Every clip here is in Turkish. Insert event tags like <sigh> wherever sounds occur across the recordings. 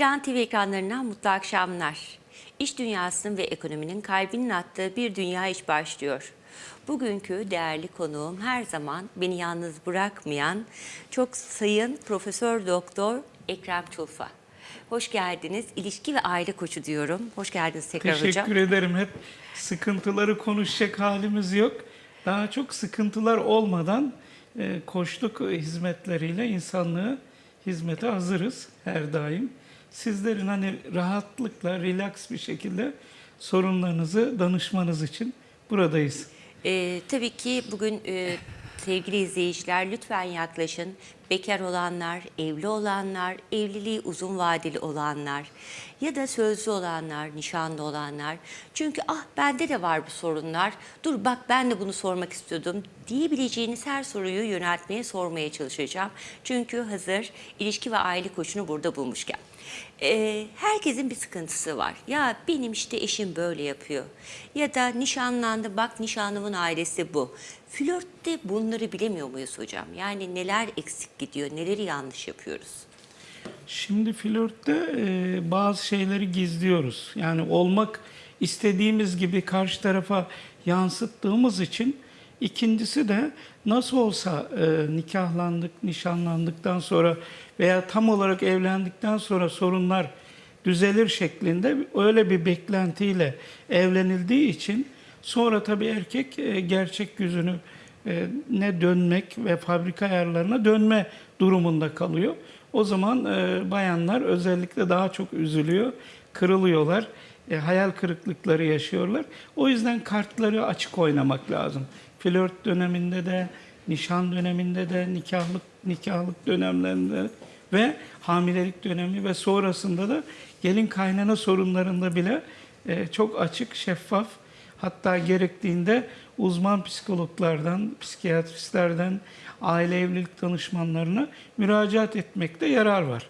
Bir An TV ekranlarından mutlu akşamlar. İş dünyasının ve ekonominin kalbinin attığı bir dünya iş başlıyor. Bugünkü değerli konuğum her zaman beni yalnız bırakmayan çok sayın Profesör Doktor Ekrem Tulfa. Hoş geldiniz. İlişki ve aile koçu diyorum. Hoş geldiniz tekrar hocam. Teşekkür ederim. Hep sıkıntıları konuşacak halimiz yok. Daha çok sıkıntılar olmadan e, koçluk hizmetleriyle insanlığı hizmete hazırız her daim. Sizlerin hani rahatlıkla, relax bir şekilde sorunlarınızı danışmanız için buradayız. Ee, tabii ki bugün e, sevgili izleyiciler lütfen yaklaşın. Bekar olanlar, evli olanlar, evliliği uzun vadeli olanlar ya da sözlü olanlar, nişanlı olanlar. Çünkü ah bende de var bu sorunlar. Dur bak ben de bunu sormak istiyordum diyebileceğiniz her soruyu yöneltmeye sormaya çalışacağım. Çünkü hazır ilişki ve aile koçunu burada bulmuşken. Ee, herkesin bir sıkıntısı var. Ya benim işte eşim böyle yapıyor. Ya da nişanlandı bak nişanlımın ailesi bu. Flörtte bunları bilemiyor muyuz hocam? Yani neler eksik gidiyor, neleri yanlış yapıyoruz? Şimdi flörtte e, bazı şeyleri gizliyoruz. Yani olmak istediğimiz gibi karşı tarafa yansıttığımız için ikincisi de nasıl olsa e, nikahlandık, nişanlandıktan sonra veya tam olarak evlendikten sonra sorunlar düzelir şeklinde öyle bir beklentiyle evlenildiği için sonra tabii erkek e, gerçek yüzünü e, ne dönmek ve fabrika ayarlarına dönme durumunda kalıyor. O zaman e, bayanlar özellikle daha çok üzülüyor, kırılıyorlar, hayal kırıklıkları yaşıyorlar. O yüzden kartları açık oynamak lazım. Flört döneminde de, nişan döneminde de, nikahlık nikahlık dönemlerinde ve hamilelik dönemi ve sonrasında da gelin kaynana sorunlarında bile e, çok açık, şeffaf Hatta gerektiğinde uzman psikologlardan, psikiyatristlerden, aile evlilik danışmanlarına müracaat etmekte yarar var.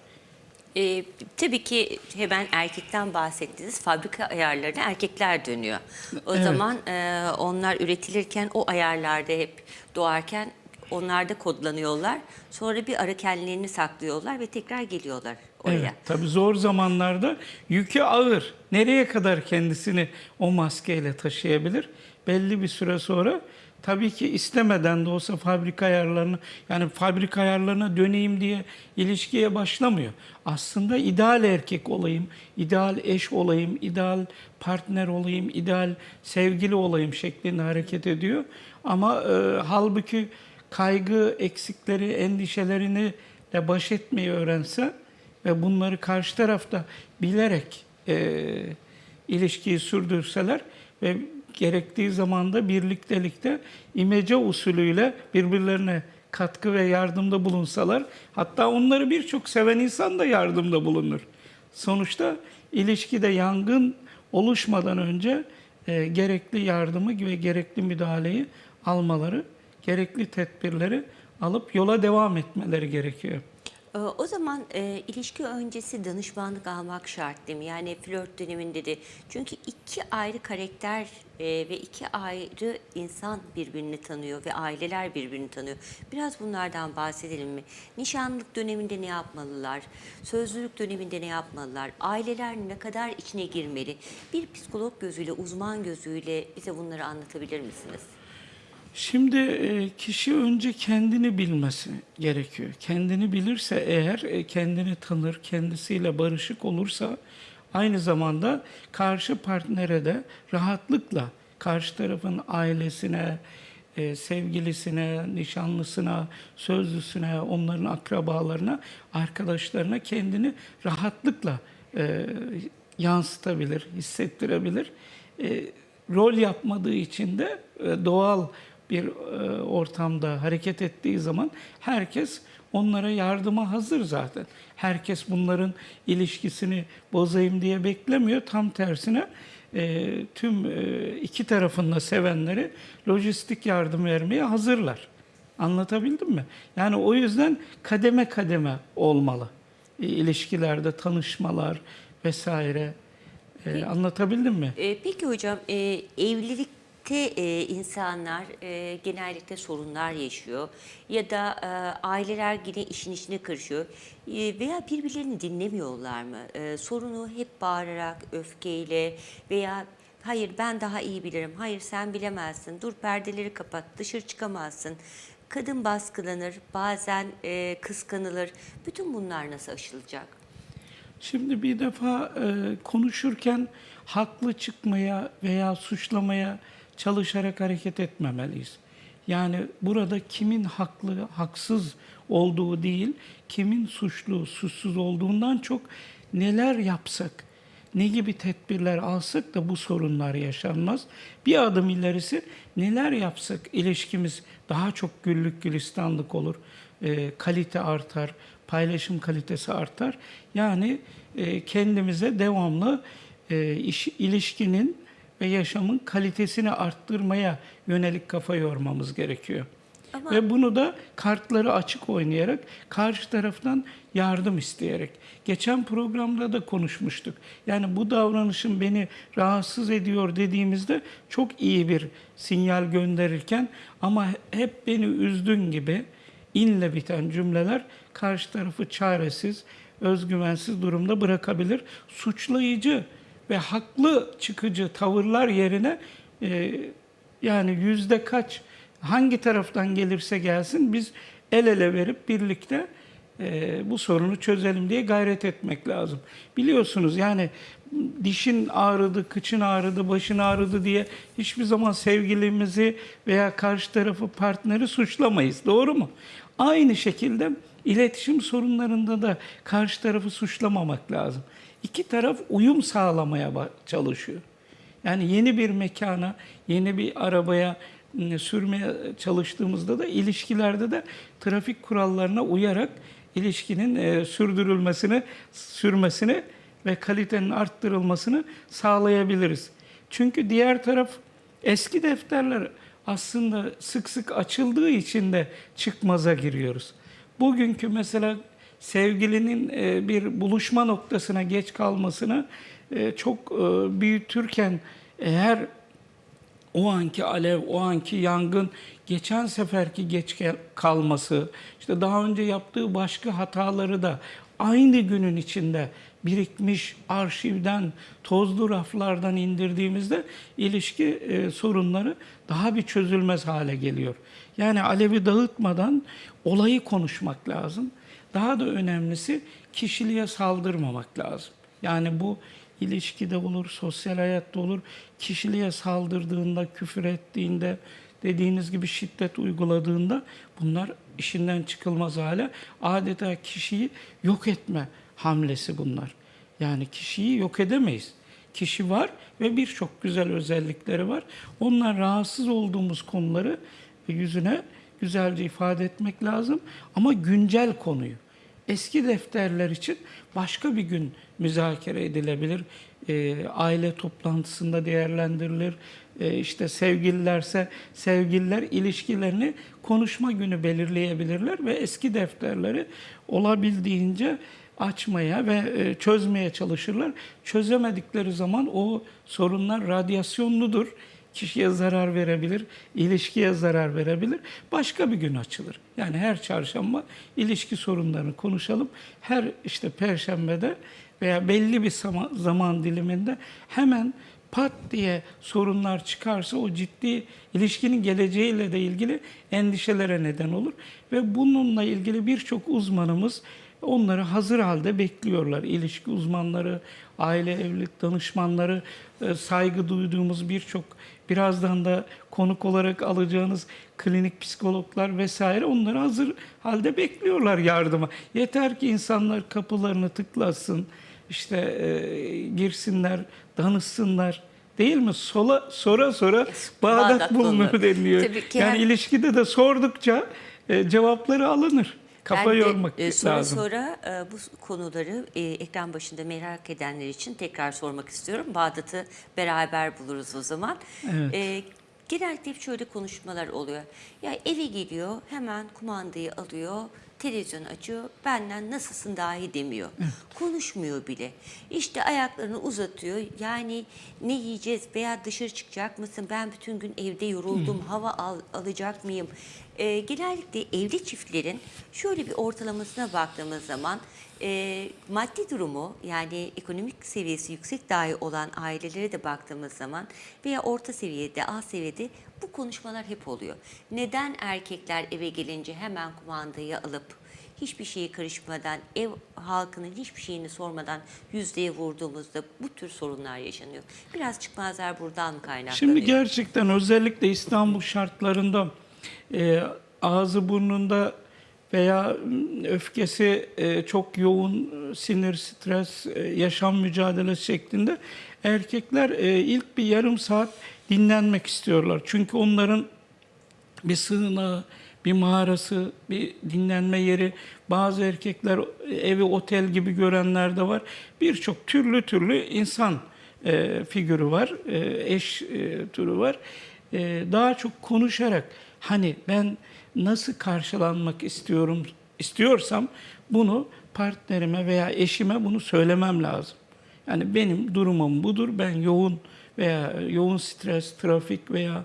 Ee, tabii ki hemen erkekten bahsettiniz. Fabrika ayarlarına erkekler dönüyor. O Evet. zaman e, onlar üretilirken o ayarlarda hep doğarken onlarda kodlanıyorlar. Sonra bir ara kendilerini saklıyorlar ve tekrar geliyorlar oraya. Evet, tabii zor zamanlarda yükü ağır. Nereye kadar kendisini o maskeyle taşıyabilir? Belli bir süre sonra tabii ki istemeden de olsa fabrika ayarlarına yani fabrika ayarlarına döneyim diye ilişkiye başlamıyor. Aslında ideal erkek olayım, ideal eş olayım, ideal partner olayım, ideal sevgili olayım şeklinde hareket ediyor. Ama e, halbuki kaygı, eksikleri, endişelerini de baş etmeyi öğrense ve bunları karşı tarafta bilerek e, ilişkiyi sürdürseler ve gerektiği zamanda birliktelikte imece usulüyle birbirlerine katkı ve yardımda bulunsalar hatta onları birçok seven insan da yardımda bulunur. Sonuçta ilişkide yangın oluşmadan önce e, gerekli yardımı ve gerekli müdahaleyi almaları, gerekli tedbirleri alıp yola devam etmeleri gerekiyor. Ee, O zaman e, ilişki öncesi danışmanlık almak şart değil mi? Yani flört döneminde de. Çünkü iki ayrı karakter e, ve iki ayrı insan birbirini tanıyor ve aileler birbirini tanıyor. Biraz bunlardan bahsedelim mi? Nişanlık döneminde ne yapmalılar? Sözlülük döneminde ne yapmalılar? Aileler ne kadar içine girmeli? Bir psikolog gözüyle, uzman gözüyle bize bunları anlatabilir misiniz? Şimdi e, kişi önce kendini bilmesi gerekiyor. Kendini bilirse eğer, e, kendini tanır, kendisiyle barışık olursa aynı zamanda karşı partnere de rahatlıkla karşı tarafın ailesine, e, sevgilisine, nişanlısına, sözlüsüne, onların akrabalarına, arkadaşlarına kendini rahatlıkla yansıtabilir, hissettirebilir. Rol yapmadığı için de e, doğal bir e, ortamda hareket ettiği zaman herkes onlara yardıma hazır zaten. Herkes bunların ilişkisini bozayım diye beklemiyor. Tam tersine e, tüm e, iki tarafında sevenleri lojistik yardım vermeye hazırlar. Anlatabildim mi? Yani o yüzden kademe kademe olmalı. E, ilişkilerde tanışmalar vesaire. E, anlatabildim mi? Peki hocam e, evlilikte Birlikte e, insanlar e, genellikle sorunlar yaşıyor ya da e, aileler yine işin içine karışıyor E, veya birbirlerini dinlemiyorlar mı? E, sorunu hep bağırarak, öfkeyle veya hayır ben daha iyi bilirim, hayır sen bilemezsin, dur perdeleri kapat, dışarı çıkamazsın. Kadın baskılanır, bazen e, kıskanılır. Bütün bunlar nasıl aşılacak? Şimdi bir defa e, konuşurken haklı çıkmaya veya suçlamaya çalışarak hareket etmemeliyiz. Yani burada kimin haklı, haksız olduğu değil, kimin suçlu, suçsuz olduğundan çok neler yapsak, ne gibi tedbirler alsak da bu sorunlar yaşanmaz. Bir adım ilerisi neler yapsak ilişkimiz daha çok güllük gülistanlık olur, e, kalite artar, paylaşım kalitesi artar. Yani e, kendimize devamlı e, iş, ilişkinin ve yaşamın kalitesini arttırmaya yönelik kafa yormamız gerekiyor. Ama- Ve bunu da kartları açık oynayarak, karşı taraftan yardım isteyerek. Geçen programda da konuşmuştuk. Yani bu davranışın beni rahatsız ediyor dediğimizde çok iyi bir sinyal gönderirken ama hep beni üzdün gibi inle biten cümleler karşı tarafı çaresiz, özgüvensiz durumda bırakabilir. Suçlayıcı ve haklı çıkıcı tavırlar yerine e, yani yüzde kaç hangi taraftan gelirse gelsin biz el ele verip birlikte e, bu sorunu çözelim diye gayret etmek lazım. Biliyorsunuz yani dişin ağrıdı, kıçın ağrıdı, başın ağrıdı diye hiçbir zaman sevgilimizi veya karşı tarafı partneri suçlamayız. Doğru mu? Aynı şekilde iletişim sorunlarında da karşı tarafı suçlamamak lazım. İki taraf uyum sağlamaya çalışıyor. Yani yeni bir mekana, yeni bir arabaya sürmeye çalıştığımızda da ilişkilerde de trafik kurallarına uyarak ilişkinin e, sürdürülmesini, sürmesini ve kalitenin arttırılmasını sağlayabiliriz. Çünkü diğer taraf eski defterler aslında sık sık açıldığı için de çıkmaza giriyoruz. Bugünkü mesela sevgilinin e, bir buluşma noktasına geç kalmasını e, çok e, büyütürken eğer o anki alev, o anki yangın geçen seferki geç kalması, işte daha önce yaptığı başka hataları da aynı günün içinde birikmiş arşivden, tozlu raflardan indirdiğimizde ilişki e, sorunları daha bir çözülmez hale geliyor. Yani alevi dağıtmadan olayı konuşmak lazım. Daha da önemlisi kişiliğe saldırmamak lazım. Yani bu ilişkide olur, sosyal hayatta olur. Kişiliğe saldırdığında, küfür ettiğinde, dediğiniz gibi şiddet uyguladığında bunlar işinden çıkılmaz hale. Adeta kişiyi yok etme hamlesi bunlar. Yani kişiyi yok edemeyiz. Kişi var ve birçok güzel özellikleri var. Onlar rahatsız olduğumuz konuları yüzüne güzelce ifade etmek lazım ama güncel konuyu. Eski defterler için başka bir gün müzakere edilebilir. Ee, aile toplantısında değerlendirilir. Ee, işte sevgililerse sevgililer ilişkilerini konuşma günü belirleyebilirler ve eski defterleri olabildiğince açmaya ve e, çözmeye çalışırlar. Çözemedikleri zaman o sorunlar radyasyonludur. Kişiye zarar verebilir, ilişkiye zarar verebilir. Başka bir gün açılır. Yani her çarşamba ilişki sorunlarını konuşalım. Her işte perşembede veya belli bir zaman, diliminde hemen pat diye sorunlar çıkarsa o ciddi ilişkinin geleceğiyle de ilgili endişelere neden olur. Ve bununla ilgili birçok uzmanımız onları hazır halde bekliyorlar. İlişki uzmanları, aile evlilik danışmanları, e, saygı duyduğumuz birçok birazdan da konuk olarak alacağınız klinik psikologlar vesaire onları hazır halde bekliyorlar yardıma. Yeter ki insanlar kapılarını tıklasın, işte e, girsinler, danışsınlar. Değil mi? Sola, sora sora Bağdat, Bağdat bulunur bulunur. deniliyor. Tabii ki yani hem- ilişkide de sordukça e, cevapları alınır. Kafa Ben de, yormak e, sonra lazım. sonra e, bu konuları e, ekran başında merak edenler için tekrar sormak istiyorum. Bağdat'ı beraber buluruz o zaman. Evet. E, genellikle hep şöyle konuşmalar oluyor. Ya eve geliyor hemen kumandayı alıyor televizyon açıyor, benden nasılsın dahi demiyor. Konuşmuyor bile. İşte ayaklarını uzatıyor. Yani ne yiyeceğiz veya dışarı çıkacak mısın? Ben bütün gün evde yoruldum, hava al- alacak mıyım? Ee, genellikle evli çiftlerin şöyle bir ortalamasına baktığımız zaman e, maddi durumu yani ekonomik seviyesi yüksek dahi olan ailelere de baktığımız zaman veya orta seviyede, alt seviyede bu konuşmalar hep oluyor. Neden erkekler eve gelince hemen kumandayı alıp hiçbir şeye karışmadan, ev halkının hiçbir şeyini sormadan yüzdeye vurduğumuzda bu tür sorunlar yaşanıyor. Biraz çıkmazlar buradan kaynaklanıyor. Şimdi gerçekten özellikle İstanbul şartlarında e, ağzı burnunda veya m, öfkesi e, çok yoğun e, sinir, stres, e, yaşam mücadelesi şeklinde erkekler e, ilk bir yarım saat dinlenmek istiyorlar. Çünkü onların bir sığınağı, bir mağarası, bir dinlenme yeri. Bazı erkekler evi otel gibi görenler de var. Birçok türlü türlü insan e, figürü var, e, eş e, türü var. E, daha çok konuşarak hani ben nasıl karşılanmak istiyorum istiyorsam bunu partnerime veya eşime bunu söylemem lazım. Yani benim durumum budur. Ben yoğun veya yoğun stres, trafik veya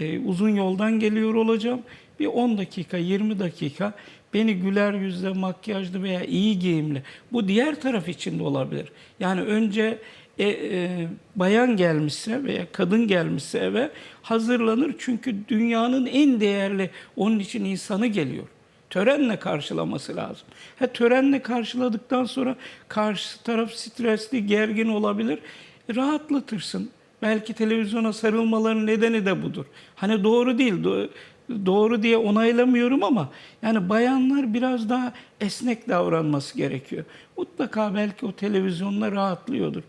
e, uzun yoldan geliyor olacağım. Bir 10 dakika, 20 dakika beni güler yüzle, makyajlı veya iyi giyimli. Bu diğer taraf için de olabilir. Yani önce e, e, bayan gelmişse veya kadın gelmişse eve hazırlanır. Çünkü dünyanın en değerli onun için insanı geliyor. Törenle karşılaması lazım. Ha, törenle karşıladıktan sonra karşı taraf stresli, gergin olabilir. Rahatlatırsın. Belki televizyona sarılmaların nedeni de budur. Hani doğru değil, do- doğru diye onaylamıyorum ama yani bayanlar biraz daha esnek davranması gerekiyor. Mutlaka belki o televizyonla rahatlıyordur.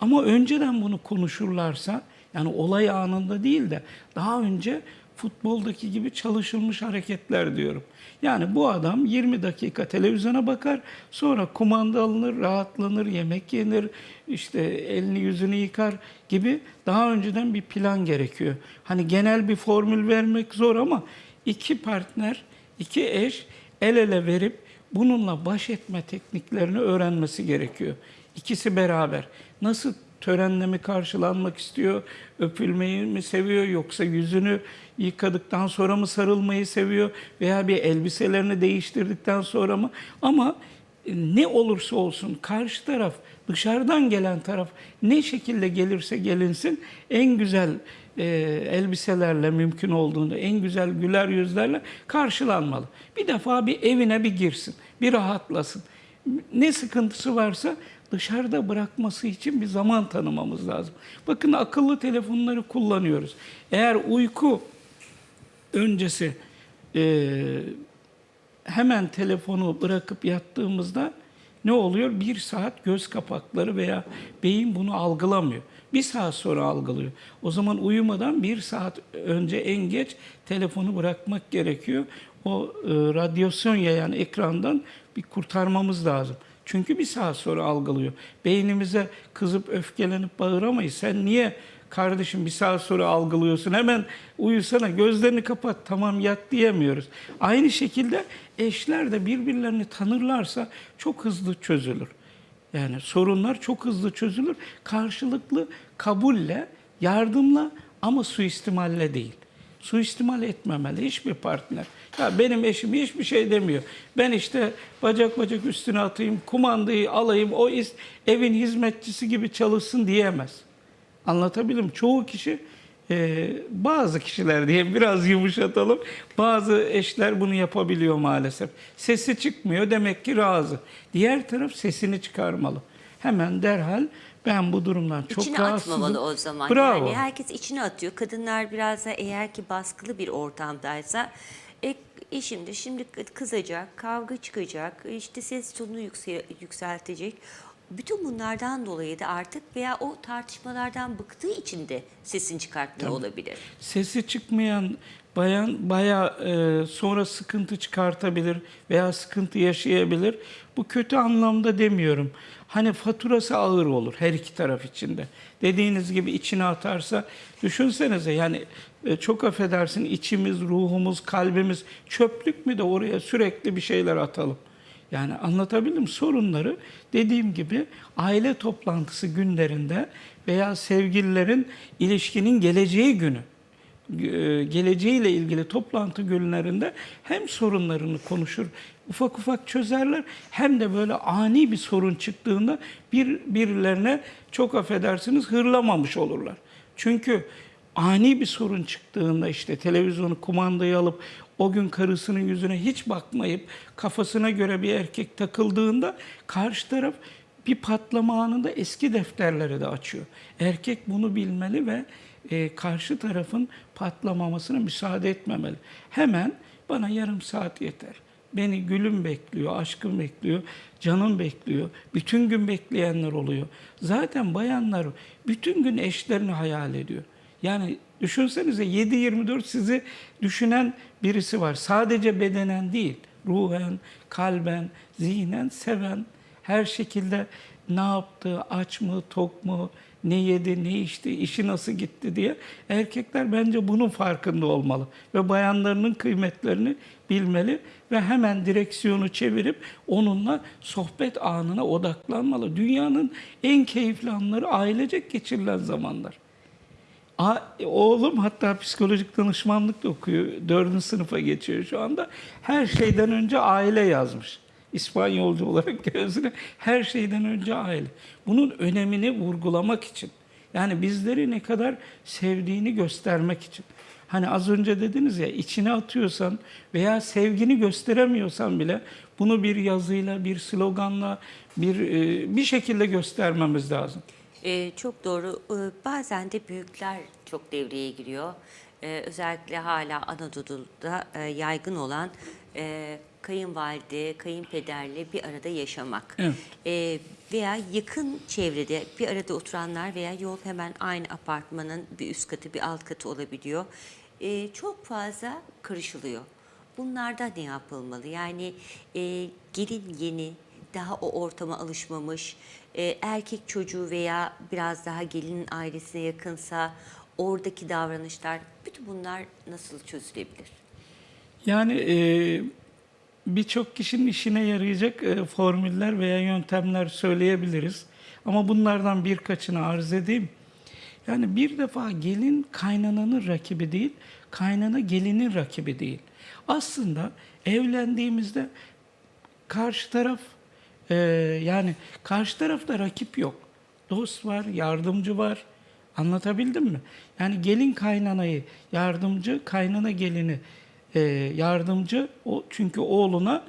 Ama önceden bunu konuşurlarsa, yani olay anında değil de daha önce futboldaki gibi çalışılmış hareketler diyorum. Yani bu adam 20 dakika televizyona bakar, sonra kumanda alınır, rahatlanır, yemek yenir, işte elini yüzünü yıkar gibi daha önceden bir plan gerekiyor. Hani genel bir formül vermek zor ama iki partner, iki eş el ele verip bununla baş etme tekniklerini öğrenmesi gerekiyor. İkisi beraber. Nasıl törenle mi karşılanmak istiyor, öpülmeyi mi seviyor yoksa yüzünü yıkadıktan sonra mı sarılmayı seviyor veya bir elbiselerini değiştirdikten sonra mı? Ama e, ne olursa olsun karşı taraf, dışarıdan gelen taraf ne şekilde gelirse gelinsin en güzel e, elbiselerle mümkün olduğunda en güzel güler yüzlerle karşılanmalı. Bir defa bir evine bir girsin, bir rahatlasın. Ne sıkıntısı varsa dışarıda bırakması için bir zaman tanımamız lazım. Bakın akıllı telefonları kullanıyoruz. Eğer uyku öncesi e, hemen telefonu bırakıp yattığımızda ne oluyor? Bir saat göz kapakları veya beyin bunu algılamıyor. Bir saat sonra algılıyor. O zaman uyumadan bir saat önce en geç telefonu bırakmak gerekiyor. O e, radyasyon yayan ekrandan bir kurtarmamız lazım. Çünkü bir saat sonra algılıyor. Beynimize kızıp öfkelenip bağıramayız. Sen niye kardeşim bir saat sonra algılıyorsun hemen uyusana gözlerini kapat tamam yat diyemiyoruz. Aynı şekilde eşler de birbirlerini tanırlarsa çok hızlı çözülür. Yani sorunlar çok hızlı çözülür. Karşılıklı kabulle, yardımla ama suistimalle değil. Suistimal etmemeli hiçbir partner. Ya benim eşim hiçbir şey demiyor. Ben işte bacak bacak üstüne atayım, kumandayı alayım, o evin hizmetçisi gibi çalışsın diyemez. Anlatabildim. Çoğu kişi e, bazı kişiler diye biraz yumuşatalım. Bazı eşler bunu yapabiliyor maalesef. Sesi çıkmıyor demek ki razı. Diğer taraf sesini çıkarmalı. Hemen derhal ben bu durumdan çok İçine rahatsızım. atmamalı o zaman. Bravo. Yani herkes içine atıyor. Kadınlar biraz da eğer ki baskılı bir ortamdaysa e, eşim de şimdi kızacak, kavga çıkacak, işte ses tonunu yükse- yükseltecek. Bütün bunlardan dolayı da artık veya o tartışmalardan bıktığı için de sesini çıkartmıyor olabilir. Sesi çıkmayan bayan baya e, sonra sıkıntı çıkartabilir veya sıkıntı yaşayabilir. Bu kötü anlamda demiyorum. hani faturası ağır olur her iki taraf içinde. Dediğiniz gibi içine atarsa düşünsenize yani e, çok affedersin içimiz, ruhumuz, kalbimiz çöplük mü de oraya sürekli bir şeyler atalım. Yani anlatabildim sorunları dediğim gibi aile toplantısı günlerinde veya sevgililerin ilişkinin geleceği günü e, geleceğiyle ilgili toplantı günlerinde hem sorunlarını konuşur, ufak ufak çözerler hem de böyle ani bir sorun çıktığında bir birilerine çok affedersiniz hırlamamış olurlar. Çünkü ani bir sorun çıktığında işte televizyonu kumandayı alıp o gün karısının yüzüne hiç bakmayıp kafasına göre bir erkek takıldığında karşı taraf bir patlama anında eski defterleri de açıyor. Erkek bunu bilmeli ve e, karşı tarafın patlamamasına müsaade etmemeli. Hemen bana yarım saat yeter. Beni gülüm bekliyor, aşkım bekliyor, canım bekliyor. Bütün gün bekleyenler oluyor. Zaten bayanlar bütün gün eşlerini hayal ediyor. Yani düşünsenize 7-24 sizi düşünen birisi var. Sadece bedenen değil, ruhen, kalben, zihnen seven, her şekilde ne yaptı, aç mı, tok mu, ne yedi, ne içti, işi nasıl gitti diye erkekler bence bunun farkında olmalı ve bayanlarının kıymetlerini bilmeli ve hemen direksiyonu çevirip onunla sohbet anına odaklanmalı. Dünyanın en keyifli anları ailecek geçirilen zamanlar. A, oğlum hatta psikolojik danışmanlık da okuyor. Dördüncü sınıfa geçiyor şu anda. Her şeyden önce aile yazmış. İspanyolcu olarak <laughs> gözüne her şeyden önce aile. Bunun önemini vurgulamak için. Yani bizleri ne kadar sevdiğini göstermek için. Hani az önce dediniz ya içine atıyorsan veya sevgini gösteremiyorsan bile bunu bir yazıyla, bir sloganla, bir e, bir şekilde göstermemiz lazım. Ee, çok doğru. Ee, bazen de büyükler çok devreye giriyor. Ee, özellikle hala Anadolu'da e, yaygın olan e, kayınvalide, kayınpederle bir arada yaşamak. Evet. Ee, veya yakın çevrede bir arada oturanlar veya yol hemen aynı apartmanın bir üst katı bir alt katı olabiliyor. Ee, çok fazla karışılıyor. Bunlarda ne yapılmalı? Yani e, gelin yeni, daha o ortama alışmamış, e, erkek çocuğu veya biraz daha gelinin ailesine yakınsa oradaki davranışlar, bütün bunlar nasıl çözülebilir? Yani e, birçok kişinin işine yarayacak e, formüller veya yöntemler söyleyebiliriz. Ama bunlardan birkaçını arz edeyim. Yani bir defa gelin kaynananın rakibi değil, kaynana gelinin rakibi değil. Aslında evlendiğimizde karşı taraf e, yani karşı tarafta rakip yok. Dost var, yardımcı var. Anlatabildim mi? Yani gelin kaynanayı, yardımcı, kaynana gelini e, yardımcı. O çünkü oğluna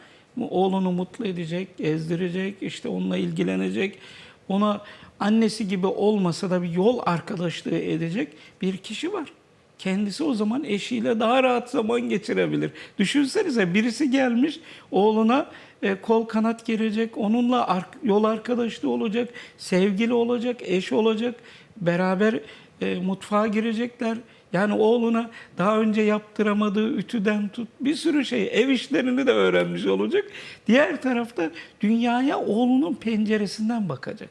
oğlunu mutlu edecek, gezdirecek, işte onunla ilgilenecek. Ona annesi gibi olmasa da bir yol arkadaşlığı edecek bir kişi var. Kendisi o zaman eşiyle daha rahat zaman geçirebilir. Düşünsenize birisi gelmiş oğluna e, kol kanat gelecek, onunla yol arkadaşlığı olacak, sevgili olacak, eş olacak, beraber e, mutfağa girecekler. Yani oğluna daha önce yaptıramadığı ütüden tut bir sürü şey ev işlerini de öğrenmiş olacak. Diğer tarafta dünyaya oğlunun penceresinden bakacak.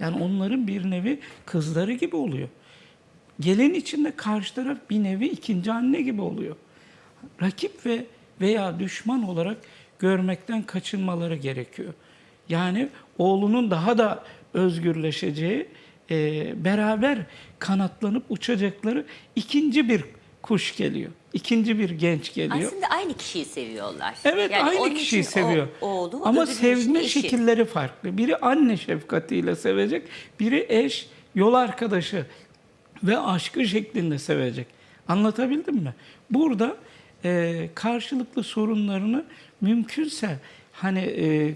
Yani onların bir nevi kızları gibi oluyor. Gelin içinde karşı taraf bir nevi ikinci anne gibi oluyor. Rakip ve veya düşman olarak görmekten kaçınmaları gerekiyor. Yani oğlunun daha da özgürleşeceği, e, beraber kanatlanıp uçacakları ikinci bir kuş geliyor. İkinci bir genç geliyor. Aslında aynı kişiyi seviyorlar. Evet Yani aynı kişiyi için o- seviyor. oğlu, Ama için sevme eşi. şekilleri farklı. Biri anne şefkatiyle sevecek, biri eş, yol arkadaşı ve aşkı şeklinde sevecek. Anlatabildim mi? Burada e, karşılıklı sorunlarını mümkünse hani e,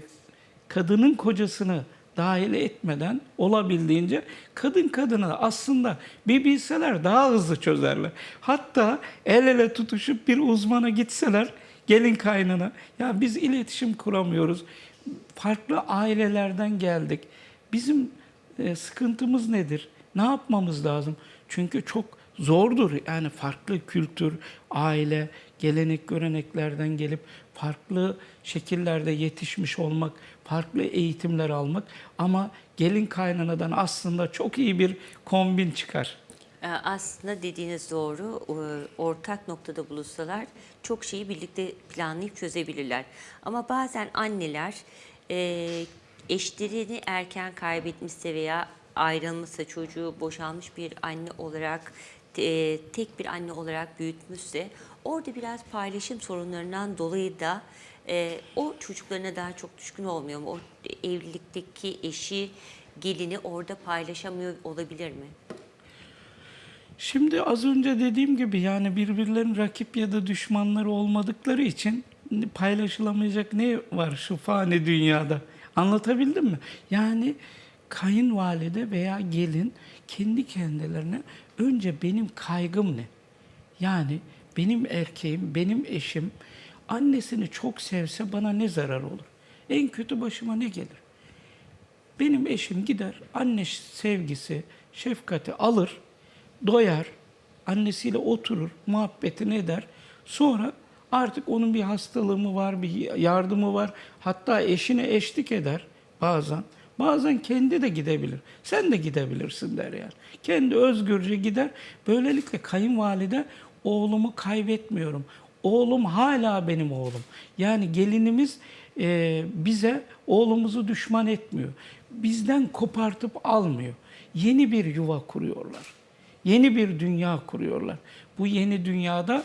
kadının kocasını dahil etmeden olabildiğince kadın kadına aslında bir bilseler daha hızlı çözerler. Hatta el ele tutuşup bir uzmana gitseler gelin kaynana ya biz iletişim kuramıyoruz. Farklı ailelerden geldik. Bizim e, sıkıntımız nedir? Ne yapmamız lazım? Çünkü çok zordur. Yani farklı kültür, aile, gelenek göreneklerden gelip farklı şekillerde yetişmiş olmak, farklı eğitimler almak ama gelin kaynanadan aslında çok iyi bir kombin çıkar. Ee, Aslında dediğiniz doğru. Ee, Ortak noktada buluşsalar çok şeyi birlikte planlayıp çözebilirler. Ama bazen anneler e, eşlerini erken kaybetmişse veya ayrılmışsa çocuğu boşanmış bir anne olarak e, tek bir anne olarak büyütmüşse orada biraz paylaşım sorunlarından dolayı da e, o çocuklarına daha çok düşkün olmuyor mu? O evlilikteki eşi gelini orada paylaşamıyor olabilir mi? Şimdi az önce dediğim gibi yani birbirlerinin rakip ya da düşmanları olmadıkları için paylaşılamayacak ne var şu fani dünyada? Anlatabildim mi? Yani kayınvalide veya gelin kendi kendilerine önce benim kaygım ne? Yani benim erkeğim, benim eşim annesini çok sevse bana ne zarar olur? En kötü başıma ne gelir? Benim eşim gider anne sevgisi, şefkati alır, doyar, annesiyle oturur, muhabbetini eder. Sonra artık onun bir hastalığı mı var, bir yardımı var. Hatta eşine eşlik eder bazen. Bazen kendi de gidebilir. Sen de gidebilirsin der yani. Kendi özgürce gider. Böylelikle kayınvalide oğlumu kaybetmiyorum. Oğlum hala benim oğlum. Yani gelinimiz e, bize oğlumuzu düşman etmiyor. Bizden kopartıp almıyor. Yeni bir yuva kuruyorlar. Yeni bir dünya kuruyorlar. Bu yeni dünyada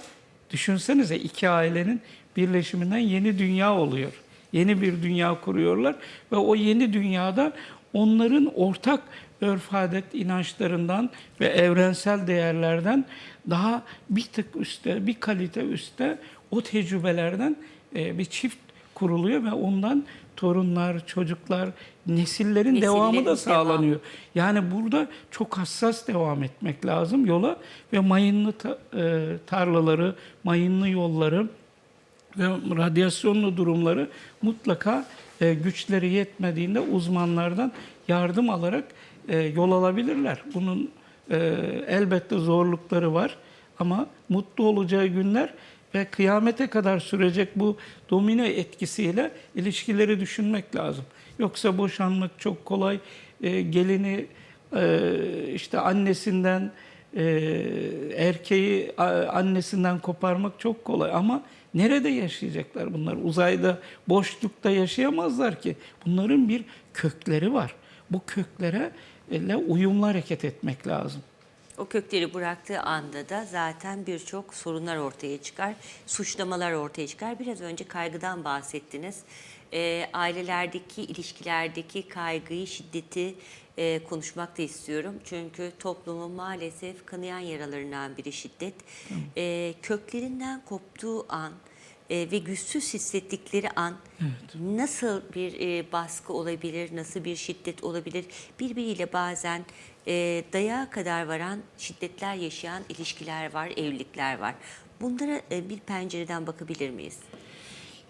düşünsenize iki ailenin birleşiminden yeni dünya oluyor. Yeni bir dünya kuruyorlar ve o yeni dünyada onların ortak örf adet inançlarından ve evrensel değerlerden daha bir tık üstte, bir kalite üstte o tecrübelerden e, bir çift kuruluyor ve ondan torunlar, çocuklar, nesillerin devamı Nesillerin da sağlanıyor. Yani burada çok hassas devam etmek lazım yola ve mayınlı e, tarlaları, mayınlı yolları ve radyasyonlu durumları mutlaka e, güçleri yetmediğinde uzmanlardan yardım alarak e, yol alabilirler. Bunun e, elbette zorlukları var ama mutlu olacağı günler ve kıyamete kadar sürecek bu domine etkisiyle ilişkileri düşünmek lazım. Yoksa boşanmak çok kolay. E, gelini e, işte annesinden e, erkeği annesinden koparmak çok kolay ama nerede yaşayacaklar bunlar? Uzayda, boşlukta yaşayamazlar ki. Bunların bir kökleri var. Bu köklere uyumlu hareket etmek lazım. O kökleri bıraktığı anda da zaten birçok sorunlar ortaya çıkar, suçlamalar ortaya çıkar. Biraz önce kaygıdan bahsettiniz. Ee, ailelerdeki, ilişkilerdeki kaygıyı, şiddeti e, konuşmak da istiyorum. Çünkü toplumun maalesef kanayan yaralarından biri şiddet. Ee, köklerinden koptuğu an e, ve güçsüz hissettikleri an nasıl bir e, baskı olabilir, nasıl bir şiddet olabilir? Birbiriyle bazen e, dayağa kadar varan şiddetler yaşayan ilişkiler var, evlilikler var. Bunlara e, bir pencereden bakabilir miyiz?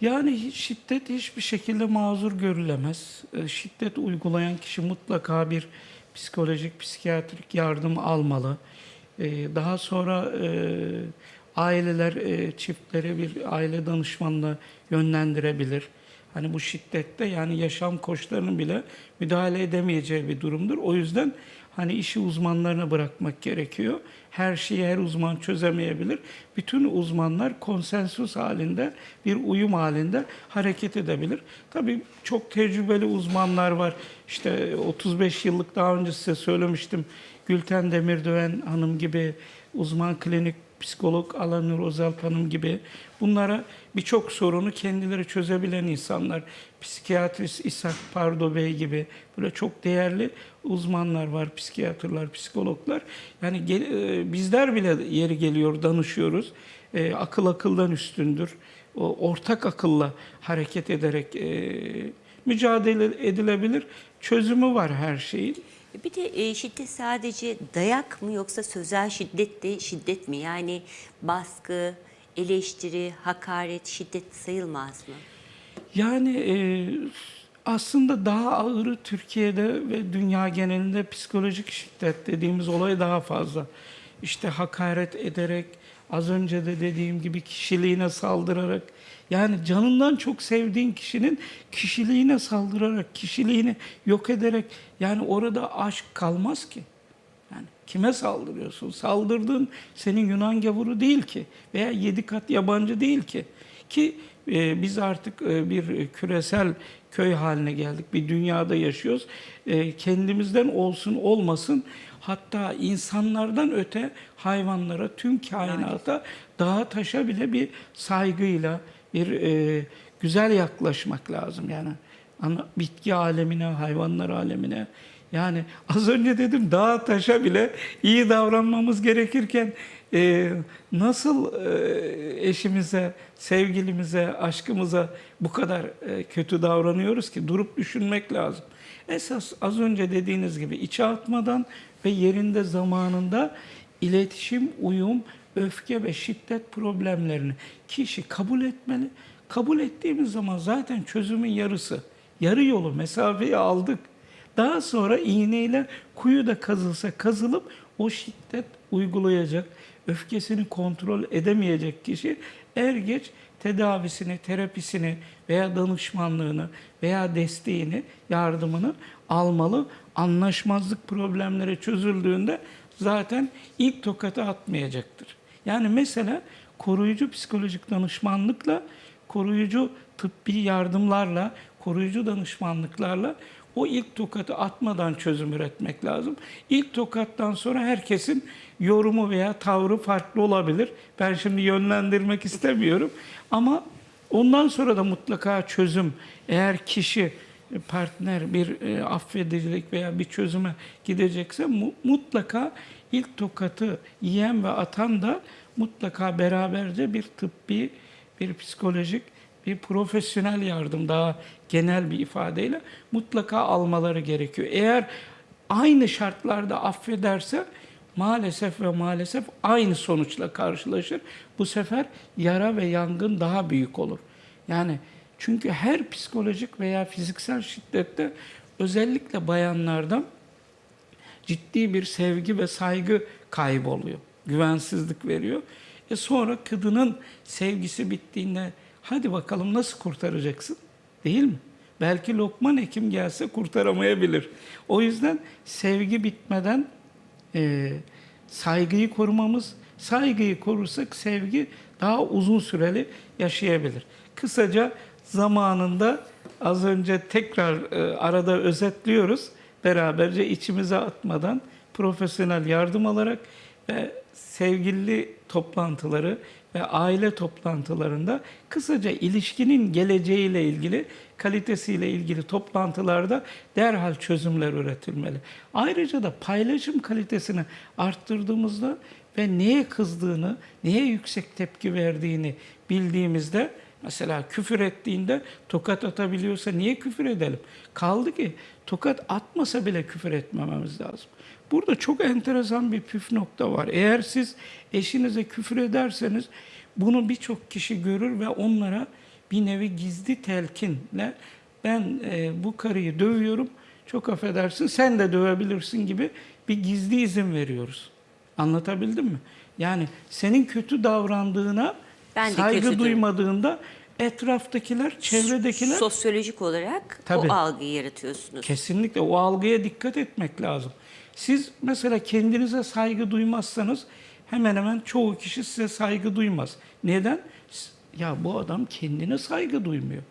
Yani şiddet hiçbir şekilde mazur görülemez. E, Şiddet uygulayan kişi mutlaka bir psikolojik, psikiyatrik yardım almalı. E, Daha sonra e, aileler e, çiftlere bir aile danışmanına yönlendirebilir. Hani bu şiddette yani yaşam koşullarının bile müdahale edemeyeceği bir durumdur. O yüzden hani işi uzmanlarına bırakmak gerekiyor. Her şeyi her uzman çözemeyebilir. Bütün uzmanlar konsensus halinde, bir uyum halinde hareket edebilir. Tabii çok tecrübeli uzmanlar var. İşte 35 yıllık daha önce size söylemiştim. Gülten Demirdöven Hanım gibi uzman klinik psikolog Alanur Ozalp Hanım gibi bunlara birçok sorunu kendileri çözebilen insanlar, psikiyatrist İshak Pardo Bey gibi böyle çok değerli uzmanlar var, psikiyatrlar, psikologlar. Yani e, bizler bile yeri geliyor danışıyoruz. E, akıl akıldan üstündür. O ortak akılla hareket ederek e, mücadele edilebilir. Çözümü var her şeyin. Bir de e, şiddet sadece dayak mı yoksa sözel şiddet de şiddet mi? Yani baskı, eleştiri, hakaret, şiddet sayılmaz mı? Yani e, aslında daha ağırı Türkiye'de ve dünya genelinde psikolojik şiddet dediğimiz olay daha fazla. İşte hakaret ederek, az önce de dediğim gibi kişiliğine saldırarak yani canından çok sevdiğin kişinin kişiliğine saldırarak, kişiliğini yok ederek yani orada aşk kalmaz ki. Yani kime saldırıyorsun? Saldırdığın senin Yunan gavuru değil ki veya yedi kat yabancı değil ki. Ki e, biz artık e, bir küresel köy haline geldik. Bir dünyada yaşıyoruz. E, kendimizden olsun olmasın hatta insanlardan öte hayvanlara, tüm kainata, dağa taşa bile bir saygıyla, bir e, güzel yaklaşmak lazım. Yani ana, bitki alemine, hayvanlar alemine. Yani <laughs> az önce dedim dağa taşa bile iyi davranmamız gerekirken e, nasıl e, eşimize, sevgilimize, aşkımıza bu kadar e, kötü davranıyoruz ki durup düşünmek lazım. Esas az önce dediğiniz gibi içe atmadan ve yerinde zamanında iletişim, uyum, öfke ve şiddet problemlerini kişi kabul etmeli. Kabul ettiğimiz zaman zaten çözümün yarısı. Yarı yolu, mesafeyi aldık. Daha sonra iğneyle kuyu da kazılsa kazılıp o şiddet uygulayacak, öfkesini kontrol edemeyecek kişi er geç tedavisini, terapisini veya danışmanlığını veya desteğini, yardımını almalı. Anlaşmazlık problemleri çözüldüğünde zaten ilk tokatı atmayacaktır. Yani mesela koruyucu psikolojik danışmanlıkla, koruyucu tıbbi yardımlarla, koruyucu danışmanlıklarla o ilk tokatı atmadan çözüm üretmek lazım. İlk tokattan sonra herkesin yorumu veya tavrı farklı olabilir. Ben şimdi yönlendirmek istemiyorum ama ondan sonra da mutlaka çözüm eğer kişi partner bir e, affedicilik veya bir çözüme gidecekse mu- mutlaka ilk tokatı yiyen ve atan da mutlaka beraberce bir tıbbi, bir psikolojik, bir profesyonel yardım daha genel bir ifadeyle mutlaka almaları gerekiyor. Eğer aynı şartlarda affederse maalesef ve maalesef aynı sonuçla karşılaşır. Bu sefer yara ve yangın daha büyük olur. Yani çünkü her psikolojik veya fiziksel şiddette özellikle bayanlarda ciddi bir sevgi ve saygı kaybı oluyor. Güvensizlik veriyor. E sonra kadının sevgisi bittiğinde hadi bakalım nasıl kurtaracaksın? Değil mi? Belki Lokman Hekim gelse kurtaramayabilir. O yüzden sevgi bitmeden e, saygıyı korumamız, saygıyı korursak sevgi daha uzun süreli yaşayabilir. Kısaca zamanında az önce tekrar e, arada özetliyoruz. Beraberce içimize atmadan profesyonel yardım alarak ve sevgili toplantıları ve aile toplantılarında kısaca ilişkinin geleceğiyle ilgili, kalitesiyle ilgili toplantılarda derhal çözümler üretilmeli. Ayrıca da paylaşım kalitesini arttırdığımızda ve neye kızdığını, neye yüksek tepki verdiğini bildiğimizde Mesela küfür ettiğinde tokat atabiliyorsa niye küfür edelim? Kaldı ki tokat atmasa bile küfür etmememiz lazım. Burada çok enteresan bir püf nokta var. Eğer siz eşinize küfür ederseniz bunu birçok kişi görür ve onlara bir nevi gizli telkinle ben e, bu karıyı dövüyorum çok affedersin sen de dövebilirsin gibi bir gizli izin veriyoruz. Anlatabildim mi? Yani senin kötü davrandığına Ben de saygı kötüdür. duymadığında etraftakiler, çevredekiler Sosyolojik olarak Tabii. o algıyı yaratıyorsunuz. kesinlikle o algıya dikkat etmek lazım. Siz mesela kendinize saygı duymazsanız hemen hemen çoğu kişi size saygı duymaz. Neden? Ya bu adam kendine saygı duymuyor.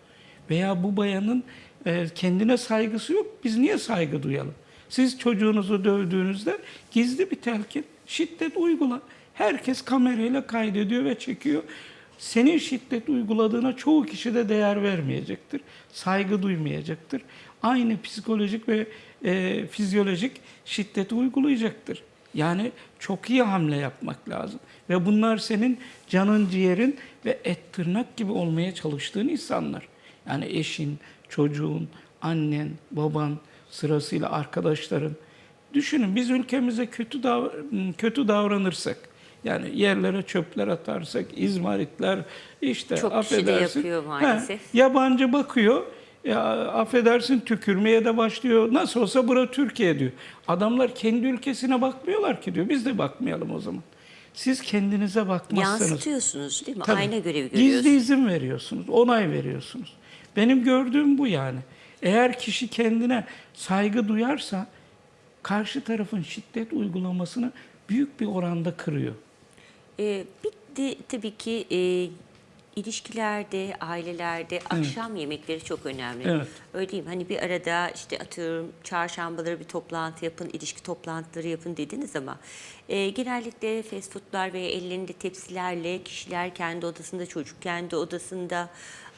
Veya bu bayanın e, kendine saygısı yok. Biz niye saygı duyalım? Siz çocuğunuzu dövdüğünüzde gizli bir telkin, şiddet uygula. Herkes kamerayla kaydediyor ve çekiyor. Senin şiddet uyguladığına çoğu kişi de değer vermeyecektir. Saygı duymayacaktır. Aynı psikolojik ve e, fizyolojik şiddeti uygulayacaktır. Yani çok iyi hamle yapmak lazım. Ve bunlar senin canın, ciğerin ve et tırnak gibi olmaya çalıştığın insanlar. Yani eşin, çocuğun, annen, baban, sırasıyla arkadaşların. Düşünün biz ülkemize kötü dav kötü davranırsak, yani yerlere çöpler atarsak, izmaritler işte Çok kişi de affedersin. yapıyor maalesef. He, yabancı bakıyor, ya affedersin tükürmeye de başlıyor. Nasıl olsa bura Türkiye diyor. Adamlar kendi ülkesine bakmıyorlar ki diyor. Biz de bakmayalım o zaman. siz kendinize bakmazsanız Yansıtıyorsunuz değil mi? Tabii. Ayna görevi görüyorsunuz. Gizli izin veriyorsunuz, onay veriyorsunuz. Benim gördüğüm bu yani. Eğer kişi kendine saygı duyarsa karşı tarafın şiddet uygulamasını büyük bir oranda kırıyor. Ee, bir de tabii ki e, ilişkilerde, ailelerde akşam yemekleri çok önemli. Evet. Öyle değil mi? Hani bir arada işte atıyorum çarşambaları bir toplantı yapın, ilişki toplantıları yapın dediniz ama e, genellikle fast foodlar ve ellerinde tepsilerle kişiler kendi odasında, çocuk kendi odasında,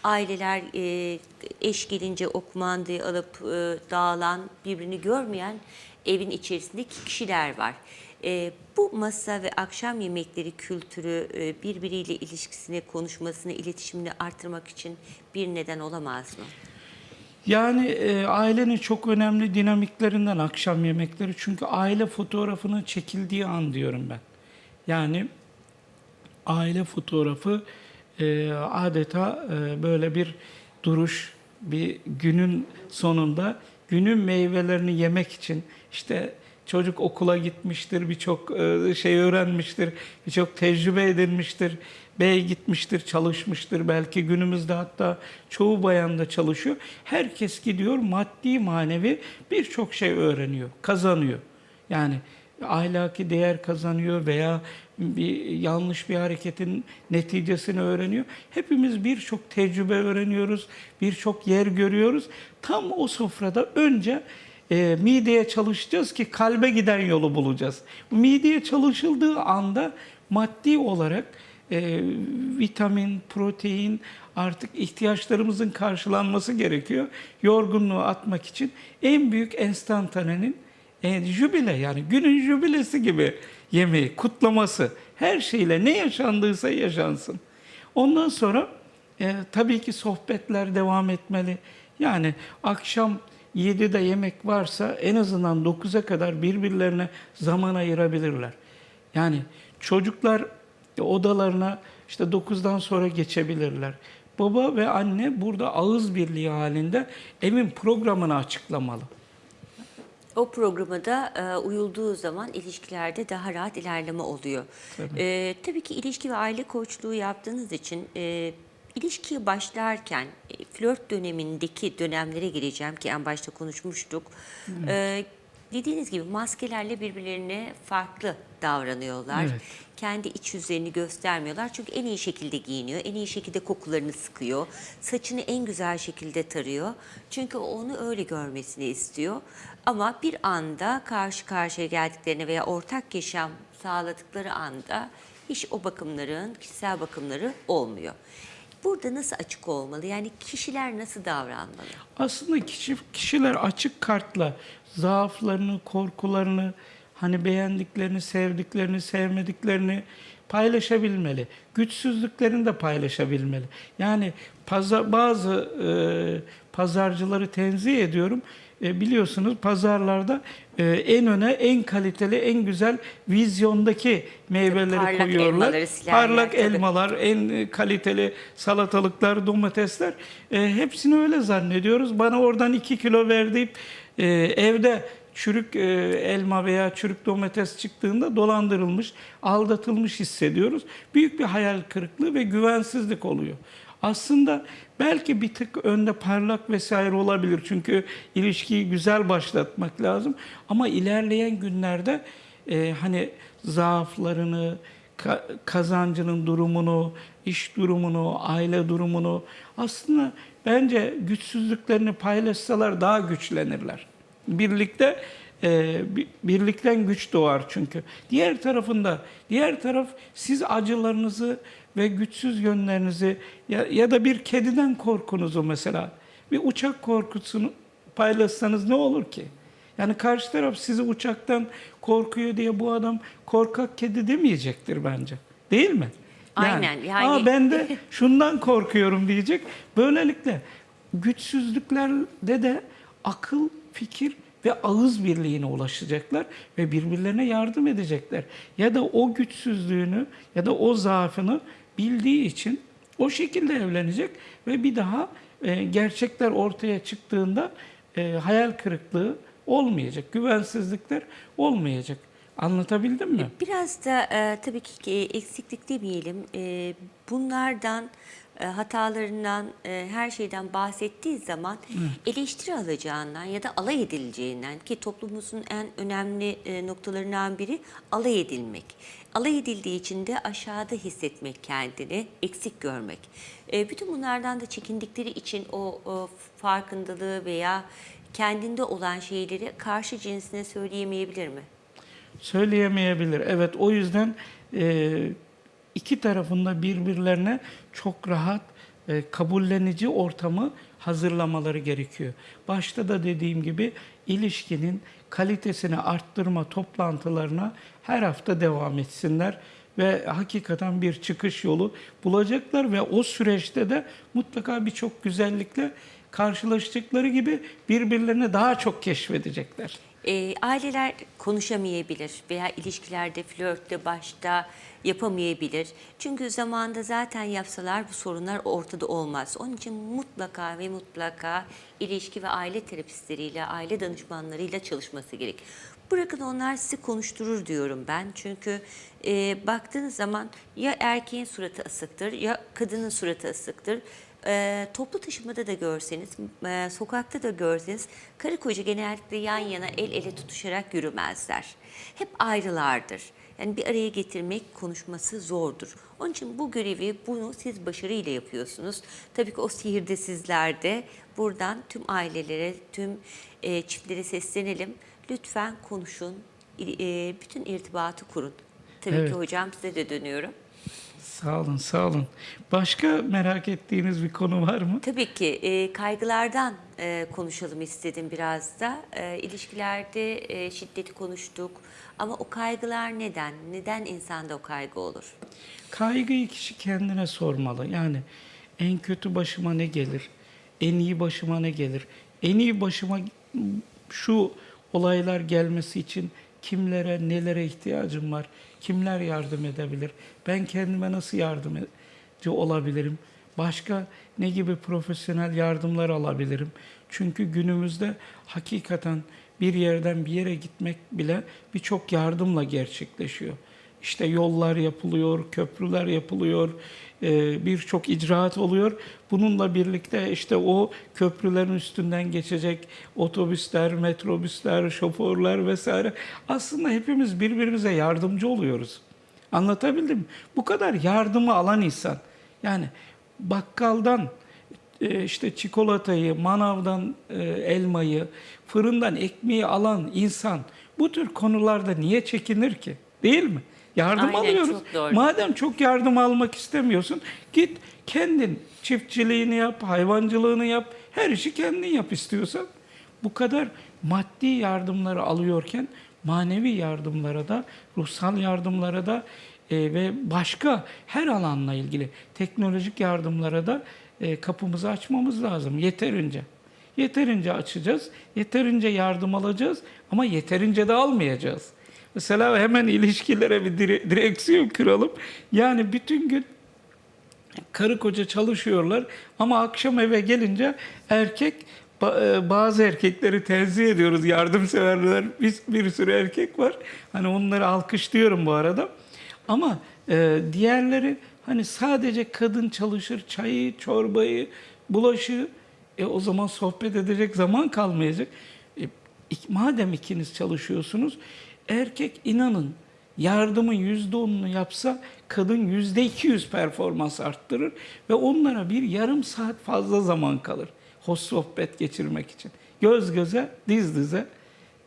aileler e, eş gelince o kumandayı alıp e, dağılan, birbirini görmeyen evin içerisindeki kişiler var. E, bu masa ve akşam yemekleri kültürü e, birbiriyle ilişkisini, konuşmasını, iletişimini artırmak için bir neden olamaz mı? Yani e, ailenin çok önemli dinamiklerinden akşam yemekleri. Çünkü aile fotoğrafının çekildiği an diyorum ben. Yani aile fotoğrafı e, adeta e, böyle bir duruş, bir günün sonunda günün meyvelerini yemek için işte çocuk okula gitmiştir, birçok e, şey öğrenmiştir, birçok tecrübe edinmiştir, bey gitmiştir, çalışmıştır. Belki günümüzde hatta çoğu bayan da çalışıyor. Herkes gidiyor maddi manevi birçok şey öğreniyor, kazanıyor. Yani ahlaki değer kazanıyor veya bir yanlış bir hareketin neticesini öğreniyor. Hepimiz birçok tecrübe öğreniyoruz, birçok yer görüyoruz. Tam o sofrada önce e, mideye çalışacağız ki kalbe giden yolu bulacağız. Mideye çalışıldığı anda maddi olarak e, vitamin, protein artık ihtiyaçlarımızın karşılanması gerekiyor. Yorgunluğu atmak için en büyük enstantanenin e, jübile yani günün jübilesi gibi yemeği, kutlaması her şeyle ne yaşandıysa yaşansın. Ondan sonra e, tabii ki sohbetler devam etmeli. Yani akşam 7'de yemek varsa en azından 9'a kadar birbirlerine zaman ayırabilirler. Yani çocuklar e, odalarına işte 9'dan sonra geçebilirler. Baba ve anne burada ağız birliği halinde evin programını açıklamalı. O programa da e, uyulduğu zaman ilişkilerde daha rahat ilerleme oluyor. Tabii, tabii ki ilişki ve aile koçluğu yaptığınız için e, ilişkiye başlarken e, flört dönemindeki dönemlere gireceğim ki en başta konuşmuştuk. E, dediğiniz gibi maskelerle birbirlerine farklı davranıyorlar. Evet. Kendi iç yüzlerini göstermiyorlar. Çünkü en iyi şekilde giyiniyor, en iyi şekilde kokularını sıkıyor. Saçını en güzel şekilde tarıyor. Çünkü onu öyle görmesini istiyor. Ama bir anda karşı karşıya geldiklerine veya ortak yaşam sağladıkları anda hiç o bakımların, kişisel bakımları olmuyor. Burada nasıl açık olmalı? Yani kişiler nasıl davranmalı? Aslında kişi, kişiler açık kartla zaaflarını, korkularını, hani beğendiklerini, sevdiklerini, sevmediklerini paylaşabilmeli. Güçsüzlüklerini de paylaşabilmeli. Yani bazı e, pazarcıları tenzih ediyorum. E, biliyorsunuz pazarlarda e, en öne en kaliteli, en güzel vizyondaki meyveleri parlak koyuyorlar. elmaları, Parlak tabii. elmalar, en e, kaliteli salatalıklar, domatesler e, hepsini öyle zannediyoruz. Bana oradan 2 kilo ver deyip e, evde çürük e, elma veya çürük domates çıktığında dolandırılmış, aldatılmış hissediyoruz. Büyük bir hayal kırıklığı ve güvensizlik oluyor. Aslında belki bir tık önde parlak vesaire olabilir. Çünkü ilişkiyi güzel başlatmak lazım. Ama ilerleyen günlerde e, hani zaaflarını, ka- kazancının durumunu, iş durumunu, aile durumunu aslında bence güçsüzlüklerini paylaşsalar daha güçlenirler. Birlikte e, bi- birlikten güç doğar çünkü. Diğer tarafında, diğer taraf siz acılarınızı ve güçsüz yönlerinizi ya, ya da bir kediden korkunuzu mesela bir uçak korkusunu paylaşsanız ne olur ki? Yani karşı taraf sizi uçaktan korkuyor diye bu adam korkak kedi demeyecektir bence. Değil mi? Aynen, yani- Aa, ben de şundan korkuyorum diyecek. Böylelikle güçsüzlüklerde de akıl, fikir ve ağız birliğine ulaşacaklar ve birbirlerine yardım edecekler. Ya da o güçsüzlüğünü ya da o zaafını bildiği için o şekilde evlenecek ve bir daha e, gerçekler ortaya çıktığında e, hayal kırıklığı olmayacak, güvensizlikler olmayacak. Anlatabildim mi? Biraz da e, tabii ki e, eksiklik demeyelim. E, bunlardan, e, hatalarından, e, her şeyden bahsettiği zaman eleştiri alacağından ya da alay edileceğinden ki toplumumuzun en önemli e, noktalarından biri alay edilmek. Alay edildiği için de aşağıda hissetmek kendini, eksik görmek. E, bütün bunlardan da çekindikleri için o, o farkındalığı veya kendinde olan şeyleri karşı cinsine söyleyemeyebilir mi? Söyleyemeyebilir. Evet o yüzden e, iki tarafında birbirlerine çok rahat e, kabullenici ortamı hazırlamaları gerekiyor. Başta da dediğim gibi ilişkinin kalitesini arttırma toplantılarına her hafta devam etsinler ve hakikaten bir çıkış yolu bulacaklar ve o süreçte de mutlaka birçok güzellikle karşılaştıkları gibi birbirlerini daha çok keşfedecekler. E, aileler konuşamayabilir veya ilişkilerde, flörtte başta yapamayabilir. Çünkü zamanda zaten yapsalar bu sorunlar ortada olmaz. Onun için mutlaka ve mutlaka ilişki ve aile terapistleriyle, aile danışmanlarıyla çalışması gerek. Bırakın onlar sizi konuşturur diyorum ben. Çünkü e, baktığınız zaman ya erkeğin suratı asıktır ya kadının suratı asıktır. E, toplu taşımada da görseniz, e, sokakta da görseniz karı koca genellikle yan yana el ele tutuşarak yürümezler. Hep ayrılardır. Yani bir araya getirmek konuşması zordur. Onun için bu görevi bunu siz başarıyla yapıyorsunuz. Tabii ki o sihir de sizlerde. Buradan tüm ailelere, tüm e, çiftlere seslenelim. Lütfen konuşun, e, bütün irtibatı kurun. Tabii Evet. ki hocam size de dönüyorum. Sağ olun, sağ olun. Başka merak ettiğiniz bir konu var mı? Tabii ki e, kaygılardan e, konuşalım istedim biraz da. E, ilişkilerde e, şiddeti konuştuk ama o kaygılar neden? Neden insanda o kaygı olur? Kaygıyı kişi kendine sormalı. Yani en kötü başıma ne gelir? En iyi başıma ne gelir? En iyi başıma şu olaylar gelmesi için kimlere, nelere ihtiyacım var? Kimler yardım edebilir? Ben kendime nasıl yardımcı olabilirim? Başka ne gibi profesyonel yardımlar alabilirim? Çünkü günümüzde hakikaten bir yerden bir yere gitmek bile birçok yardımla gerçekleşiyor. İşte yollar yapılıyor, köprüler yapılıyor, e, birçok icraat oluyor. Bununla birlikte işte o köprülerin üstünden geçecek otobüsler, metrobüsler, şoförler vesaire. Aslında hepimiz birbirimize yardımcı oluyoruz. Anlatabildim mi? Bu kadar yardımı alan insan. Yani bakkaldan e, işte çikolatayı, manavdan e, elmayı, fırından ekmeği alan insan bu tür konularda niye çekinir ki? Değil mi? Yardım Aynen, alıyoruz. çok doğru. Madem çok yardım almak istemiyorsun, git kendin çiftçiliğini yap, hayvancılığını yap, her işi kendin yap istiyorsan. Bu kadar maddi yardımları alıyorken manevi yardımlara da, ruhsal yardımlara da e, ve başka her alanla ilgili teknolojik yardımlara da e, kapımızı açmamız lazım yeterince. Yeterince açacağız, yeterince yardım alacağız ama yeterince de almayacağız. Mesela hemen ilişkilere bir dire- direksiyon kuralım. Yani bütün gün karı koca çalışıyorlar ama akşam eve gelince erkek e, bazı erkekleri tenzih ediyoruz yardımseverler. Bir, bir sürü erkek var. Hani onları alkışlıyorum bu arada. Ama e, diğerleri hani sadece kadın çalışır çayı çorbayı bulaşığı e, o zaman sohbet edecek zaman kalmayacak. E, madem ikiniz çalışıyorsunuz erkek inanın yardımın yüzde onunu yapsa kadın yüzde iki yüz performans arttırır ve onlara bir yarım saat fazla zaman kalır hoş sohbet geçirmek için. Göz göze, diz dize.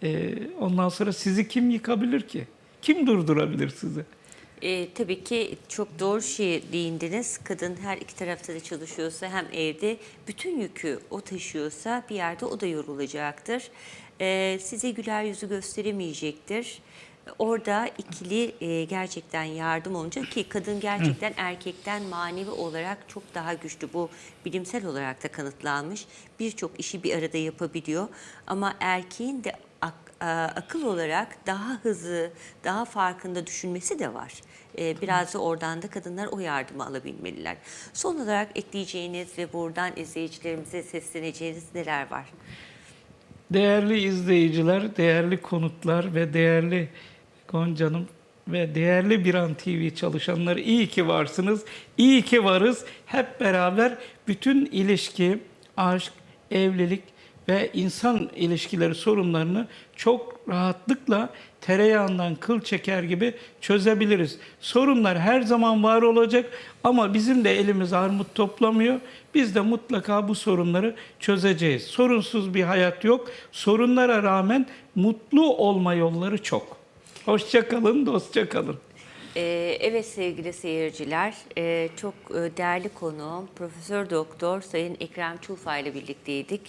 Ee, ondan sonra sizi kim yıkabilir ki? Kim durdurabilir sizi? E, tabii ki çok doğru şey değindiniz. Kadın her iki tarafta da çalışıyorsa hem evde bütün yükü o taşıyorsa bir yerde o da yorulacaktır. E, size güler yüzü gösteremeyecektir. Orada ikili e, gerçekten yardım olunca ki kadın gerçekten erkekten manevi olarak çok daha güçlü. Bu bilimsel olarak da kanıtlanmış. Birçok işi bir arada yapabiliyor. Ama erkeğin de ak- e, akıl olarak daha hızlı, daha farkında düşünmesi de var. Biraz da oradan da kadınlar o yardımı alabilmeliler. Son olarak ekleyeceğiniz ve buradan izleyicilerimize sesleneceğiniz neler var? Değerli izleyiciler, değerli konutlar ve değerli Gonca'nım ve değerli Biran TV çalışanları iyi ki varsınız. İyi ki varız. Hep beraber bütün ilişki, aşk, evlilik ve insan ilişkileri sorunlarını çok rahatlıkla tereyağından kıl çeker gibi çözebiliriz. Sorunlar her zaman var olacak ama bizim de elimiz armut toplamıyor. Biz de mutlaka bu sorunları çözeceğiz. Sorunsuz bir hayat yok. Sorunlara rağmen mutlu olma yolları çok. Hoşça kalın, dostça kalın. Ee, evet sevgili seyirciler, e, çok e, değerli konuğum Profesör Doktor Sayın Ekrem Çulfa ile birlikteydik.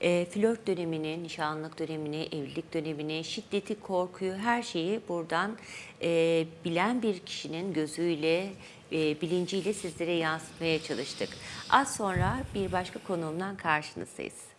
E, flört dönemini, nişanlık dönemini, evlilik dönemini, şiddeti, korkuyu, her şeyi buradan e, bilen bir kişinin gözüyle, e, bilinciyle sizlere yansıtmaya çalıştık. Az sonra bir başka konuğumdan karşınızdayız.